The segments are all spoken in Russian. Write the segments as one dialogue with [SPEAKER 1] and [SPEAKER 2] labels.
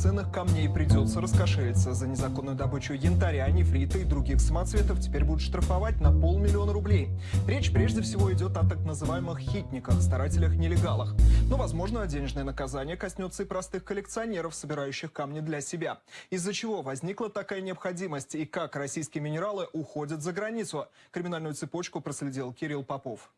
[SPEAKER 1] Полудрагоценных камней придется раскошелиться. За незаконную добычу янтаря, нефрита и других самоцветов теперь будут штрафовать на полмиллиона рублей. Речь прежде всего идет о так называемых хитниках, старателях-нелегалах. Но, возможно, денежное наказание коснется и простых коллекционеров, собирающих камни для себя. Из-за чего возникла такая необходимость и как российские минералы уходят за границу? Криминальную цепочку проследил Кирилл Попов.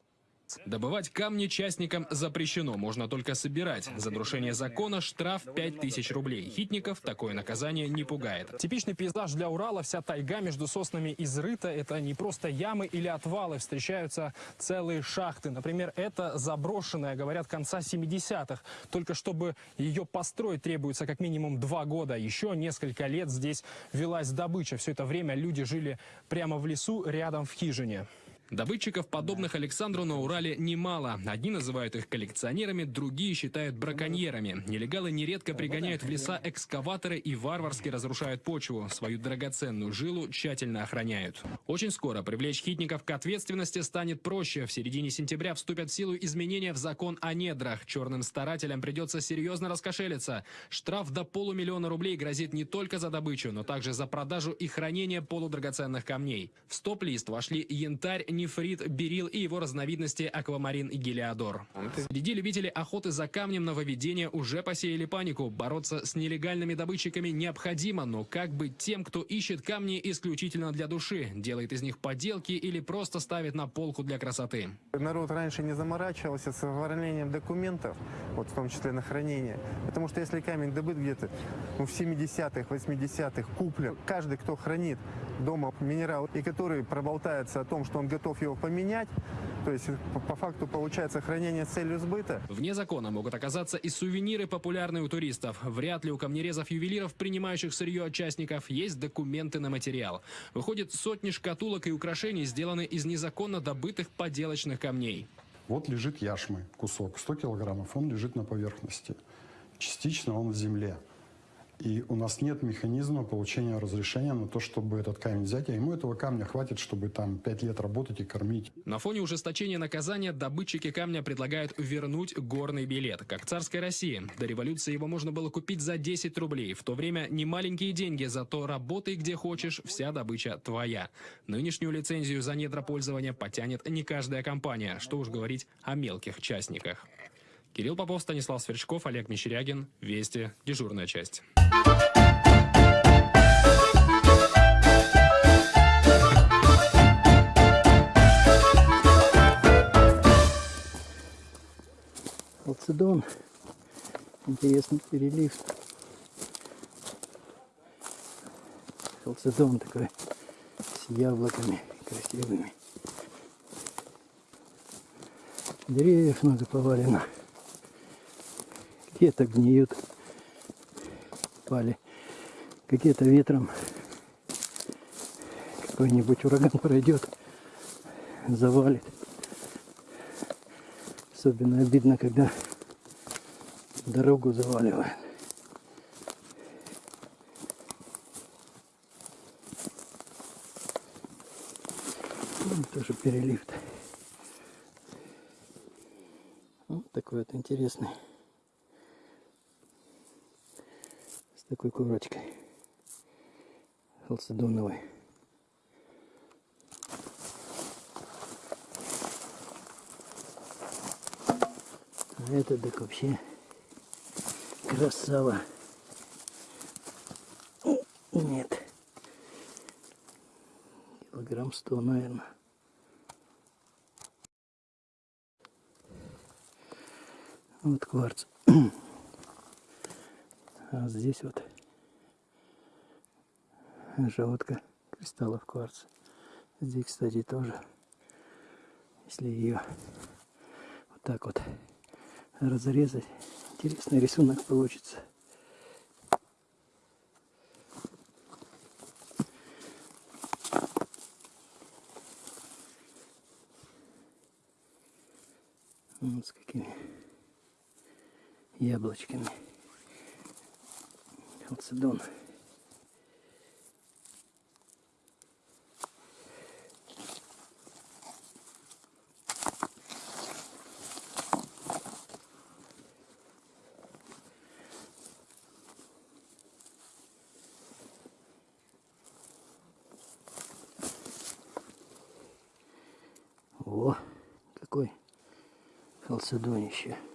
[SPEAKER 2] Добывать камни частникам запрещено, можно только собирать. За нарушение закона штраф 5000 рублей. Хитников такое наказание не пугает.
[SPEAKER 3] Типичный пейзаж для Урала, вся тайга между соснами изрыта. Это не просто ямы или отвалы, встречаются целые шахты. Например, это заброшенная, говорят, конца 70-х. Только чтобы ее построить требуется как минимум два года. Еще несколько лет здесь велась добыча. Все это время люди жили прямо в лесу, рядом в хижине.
[SPEAKER 2] Добытчиков, подобных Александру на Урале, немало. Одни называют их коллекционерами, другие считают браконьерами. Нелегалы нередко пригоняют в леса экскаваторы и варварски разрушают почву. Свою драгоценную жилу тщательно охраняют. Очень скоро привлечь хитников к ответственности станет проще. В середине сентября вступят в силу изменения в закон о недрах. Черным старателям придется серьезно раскошелиться. Штраф до полумиллиона рублей грозит не только за добычу, но также за продажу и хранение полудрагоценных камней. В стоп-лист вошли янтарь, нефрит, берил и его разновидности аквамарин и гелиодор. Среди любителей охоты за камнем нововведения уже посеяли панику. Бороться с нелегальными добытчиками необходимо, но как быть тем, кто ищет камни исключительно для души, делает из них поделки или просто ставит на полку для красоты?
[SPEAKER 4] Народ раньше не заморачивался с оформлением документов, вот в том числе на хранение. Потому что если камень добыт где-то ну, в 70-х, 80-х, куплен, каждый, кто хранит дома минерал и который проболтается о том, что он готов его поменять, то есть по, по факту получается хранение с целью сбыта.
[SPEAKER 2] Вне закона могут оказаться и сувениры, популярные у туристов. Вряд ли у камнерезов-ювелиров, принимающих сырье от частников, есть документы на материал. Выходит, сотни шкатулок и украшений сделаны из незаконно добытых поделочных камней.
[SPEAKER 5] Вот лежит яшмы, кусок, 100 килограммов, он лежит на поверхности. Частично он в земле. И у нас нет механизма получения разрешения на то, чтобы этот камень взять, а ему этого камня хватит, чтобы там пять лет работать и кормить.
[SPEAKER 2] На фоне ужесточения наказания добытчики камня предлагают вернуть горный билет, как царской России. До революции его можно было купить за 10 рублей. В то время не маленькие деньги, зато работай где хочешь, вся добыча твоя. Нынешнюю лицензию за недропользование потянет не каждая компания, что уж говорить о мелких частниках. Кирилл Попов, Станислав Сверчков, Олег Мещерягин. Вести. Дежурная часть.
[SPEAKER 6] Халцедон. Интересный перелив. Халцедон такой с яблоками красивыми. Деревьев много повалено какие-то гниют, пали, какие-то ветром какой-нибудь ураган пройдет, завалит. Особенно обидно, когда дорогу заваливает. Ну, тоже перелив. Вот такой вот интересный. такой курочкой халцедоновой. А это так вообще красава. Нет. Килограмм сто, наверное. Вот кварц. А здесь вот желудка кристаллов кварца. Здесь, кстати, тоже, если ее вот так вот разрезать, интересный рисунок получится. Вот с какими яблочками халцедон. Халцедонище. Вот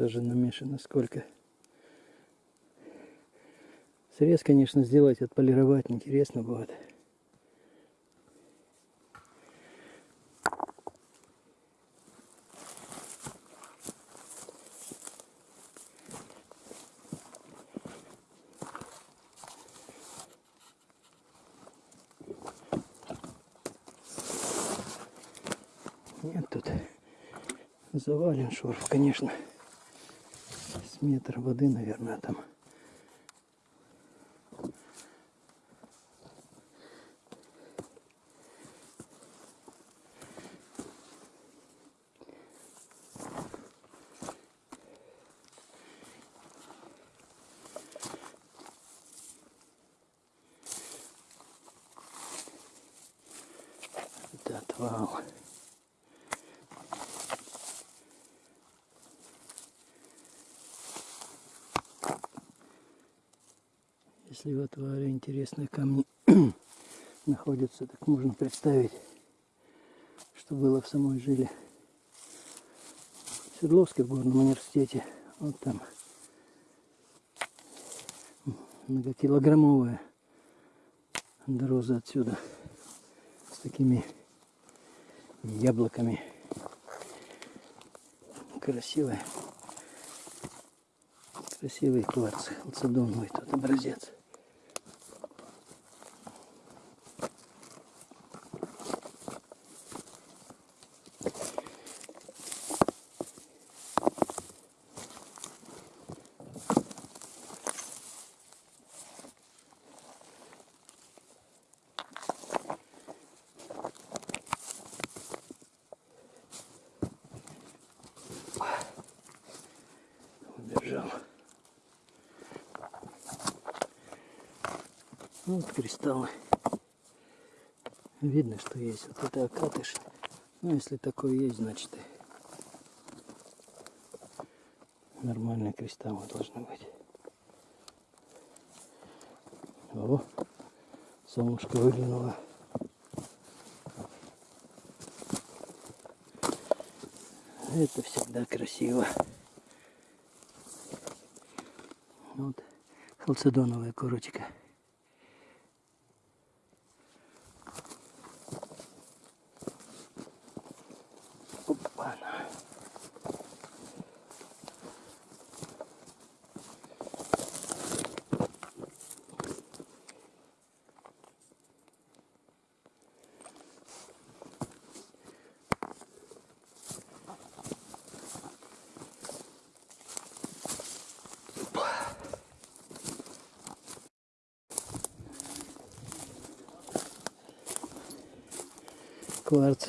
[SPEAKER 6] тоже намешано сколько. Срез, конечно, сделать, отполировать интересно будет. Нет тут завален шурф, конечно. С метр воды, наверное, там. Это отвал. Если в отвале интересные камни находятся, так можно представить, что было в самой жиле. В Свердловске в горном университете. Вот там многокилограммовая дороза отсюда с такими яблоками. Красивая. Красивый кварц. Халцедоновый тут образец. Вот кристаллы. Видно, что есть вот это окатыш. Ну, если такое есть, значит нормальные кристаллы должны быть. О, солнышко выглянуло. Это всегда красиво. Вот халцедоновая корочка. Кварц.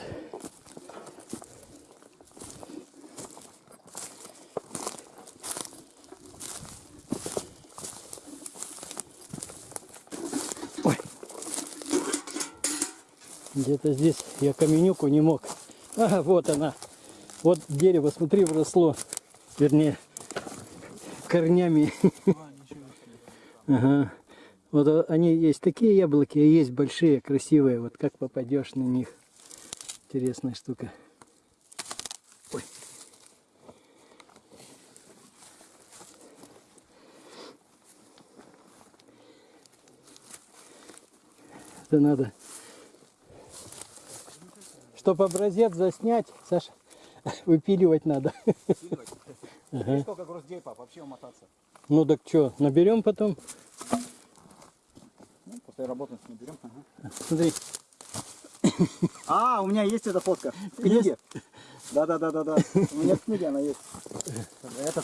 [SPEAKER 6] Где-то здесь я каменюку не мог. Ага, вот она. Вот дерево, смотри, вросло. Вернее, корнями. Ага. Вот а, они есть такие яблоки, а есть большие, красивые. Вот как попадешь на них. Интересная штука. Ой. Это надо. Чтобы образец заснять, Саша, выпиливать надо. Ага.
[SPEAKER 7] Сколько груздей, пап, вообще умотаться?
[SPEAKER 6] Ну так что, наберем потом?
[SPEAKER 7] Ну, после работы наберем. Ага.
[SPEAKER 6] Смотри,
[SPEAKER 7] А, у меня есть эта фотка. В книге. Да, да, да, да, да. У меня в книге она есть. Это...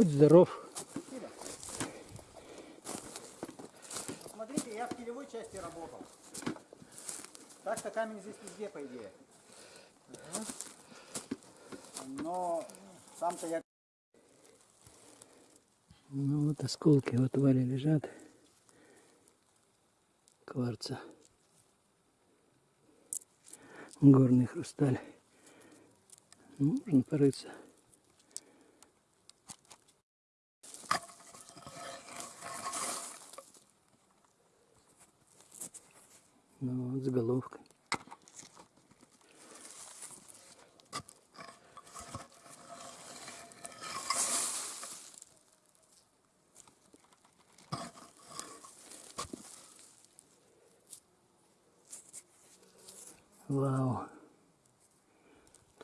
[SPEAKER 6] Будь здоров.
[SPEAKER 7] Смотрите, я в килевой части работал. Так-то камень здесь везде, по идее. Но сам-то я
[SPEAKER 6] Ну вот осколки в отвале лежат. Кварца. Горный хрусталь. Ну, можно порыться. Ну вот с головкой. Вау.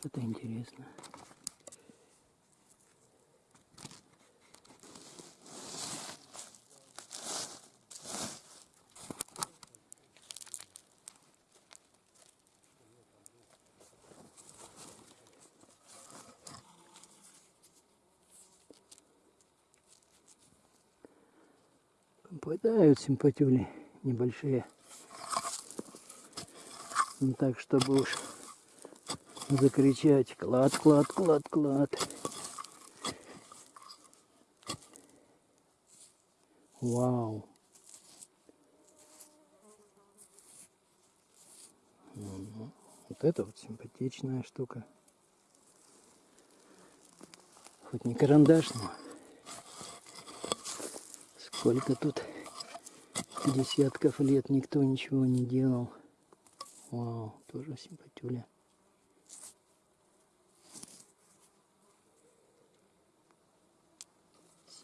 [SPEAKER 6] Это интересно. Попадают симпатюли небольшие. Не так, чтобы уж закричать клад, клад, клад, клад. Вау. Вот это вот симпатичная штука. Хоть не карандаш, но сколько тут десятков лет никто ничего не делал. Вау, тоже симпатюля.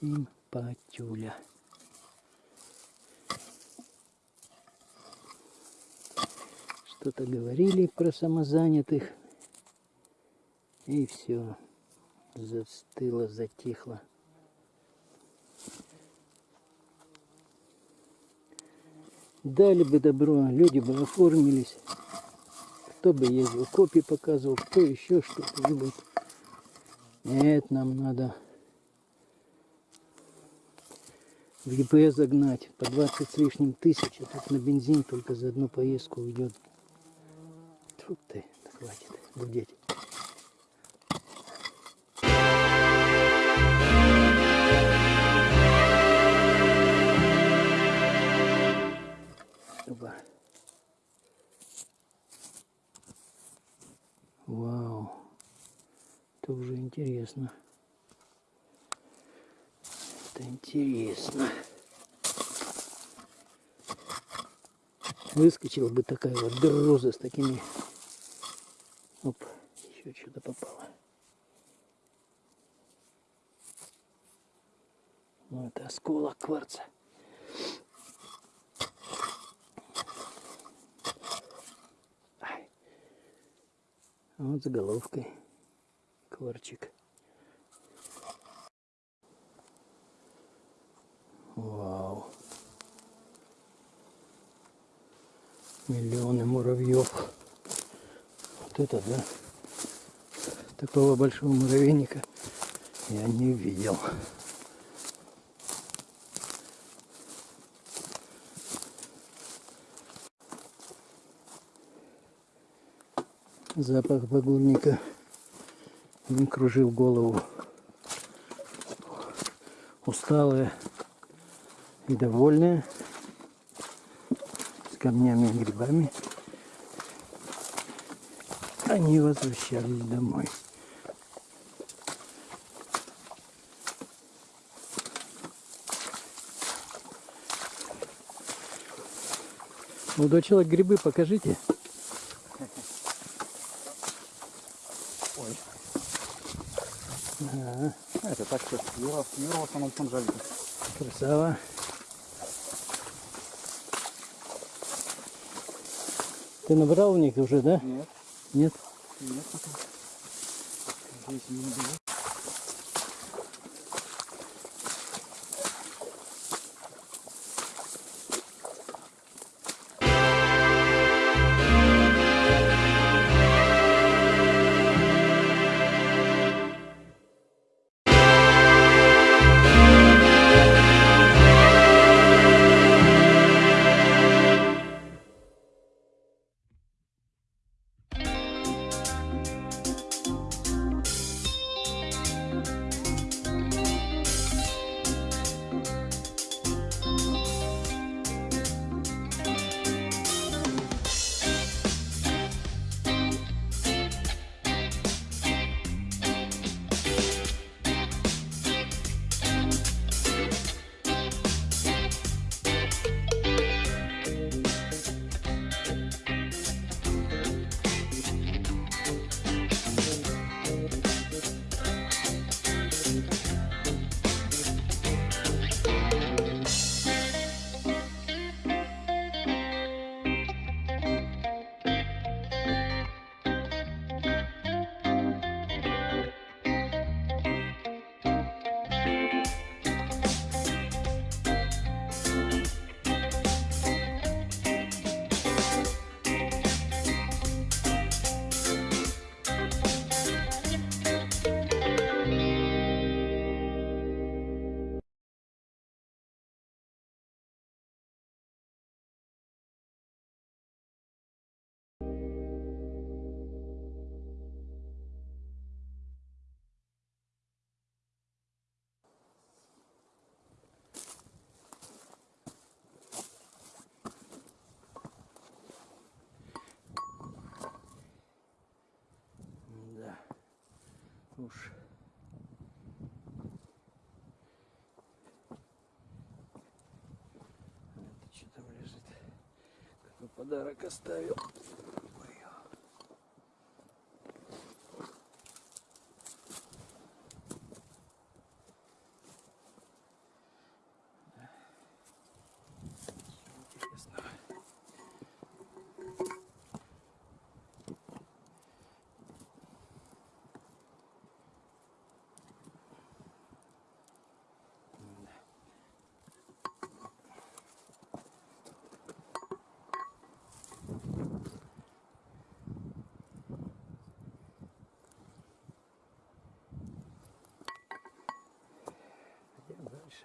[SPEAKER 6] Симпатюля. Что-то говорили про самозанятых. И все. Застыло, затихло. Дали бы добро, люди бы оформились. Кто бы ездил, копии показывал, кто еще что-нибудь. Нет, нам надо в ЕП загнать по 20 с лишним тысяч, а тут на бензин только за одну поездку уйдет. Тьфу ты, хватит гудеть. Вау. Это уже интересно. Это интересно. Выскочила бы такая вот береза с такими. Оп, еще что-то попало. Ну, это осколок кварца. Ай. А Вот заголовкой. Кварчик. Вау. Миллионы муравьев. Вот это да. Такого большого муравейника я не видел. Запах багульника он кружил голову. Усталые и довольные с камнями и грибами они возвращались домой. Молодой человек, грибы покажите.
[SPEAKER 7] Это так что, Юра, Юра в основном там жарит.
[SPEAKER 6] Красава. Ты набрал у них уже, да?
[SPEAKER 7] Нет,
[SPEAKER 6] Нет?
[SPEAKER 7] нет. Здесь не было.
[SPEAKER 6] Уж. Это что там лежит? Какой подарок оставил? Ой. Интересно. Пойдем дальше.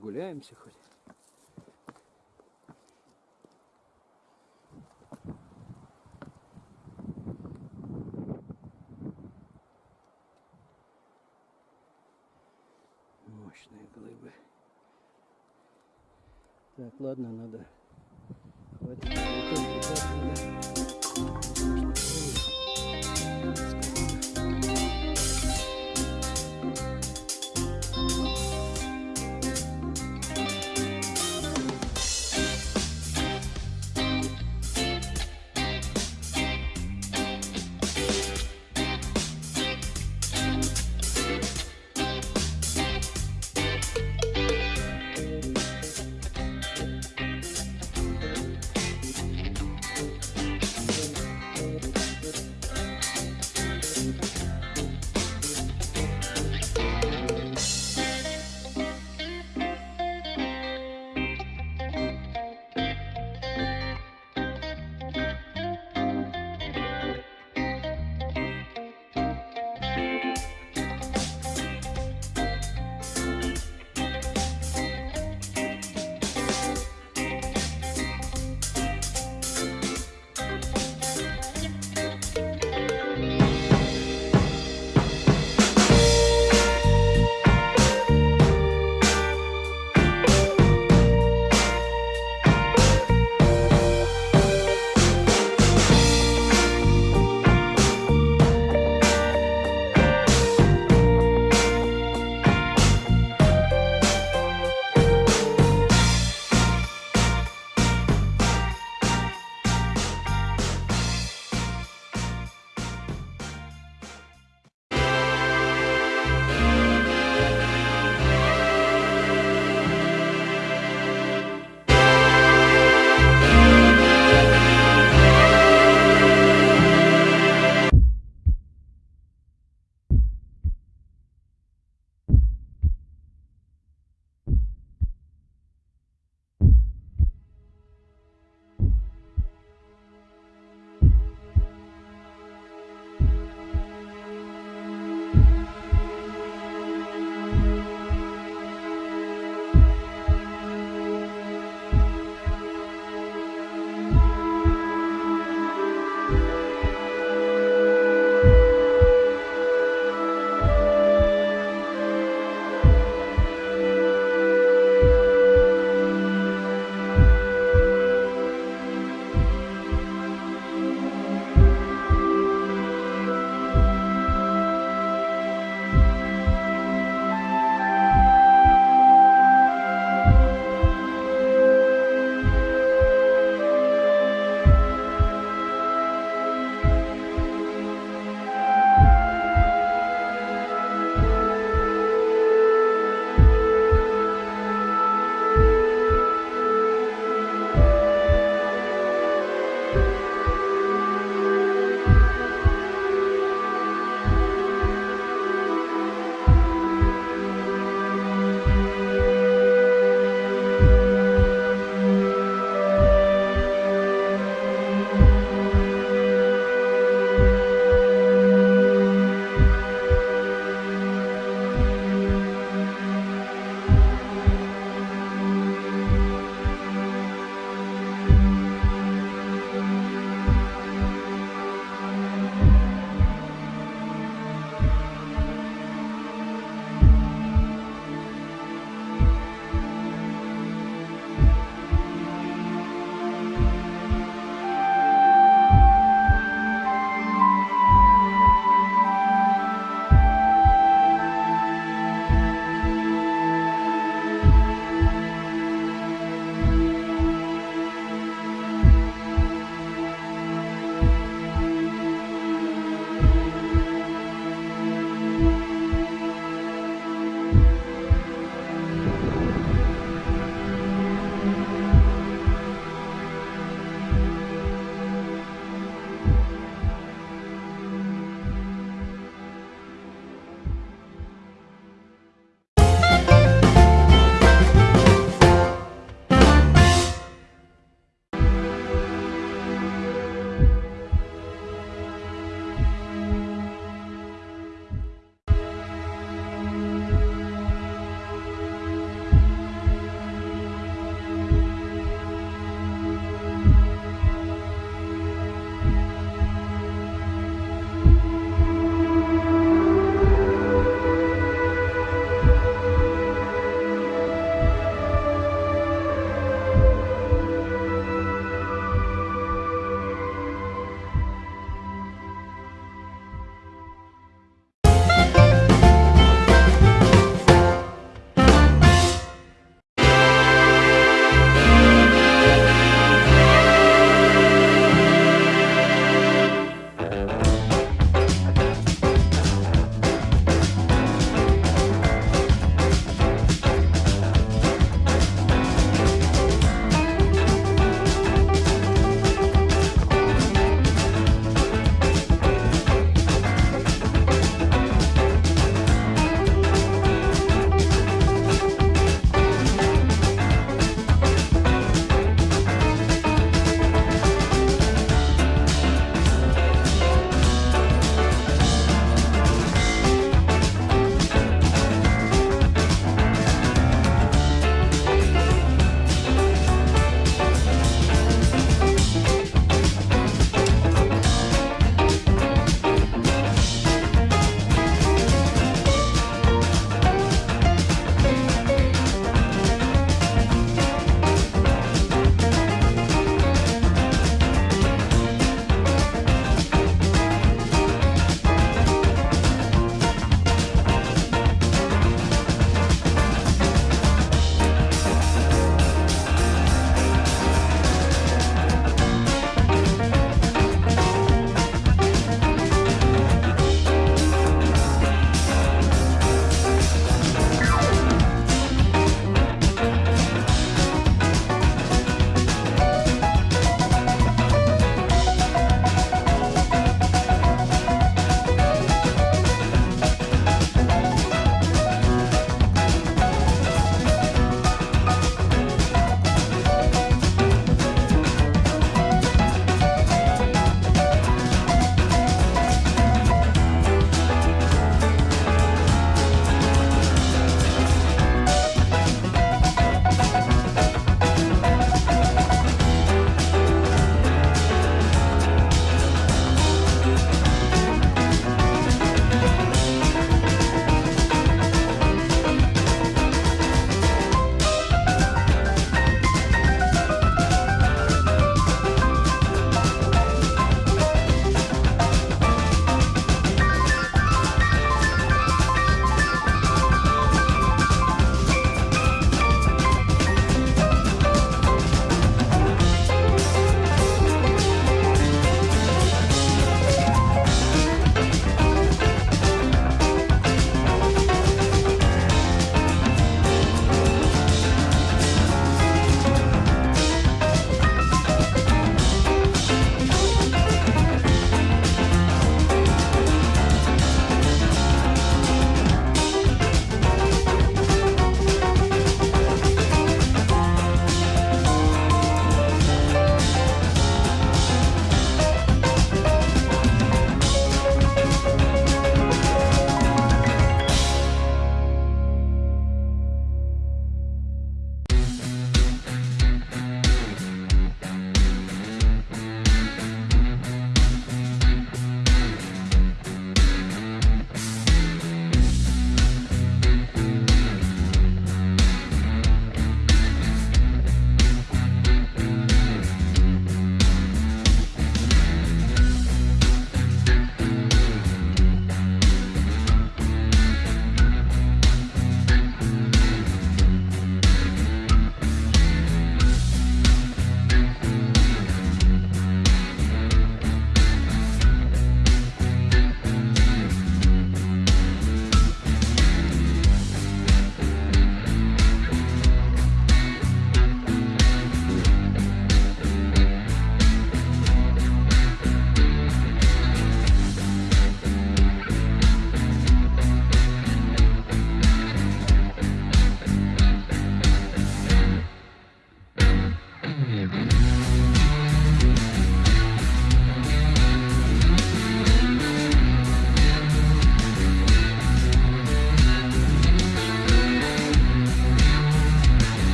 [SPEAKER 6] Прогуляемся хоть.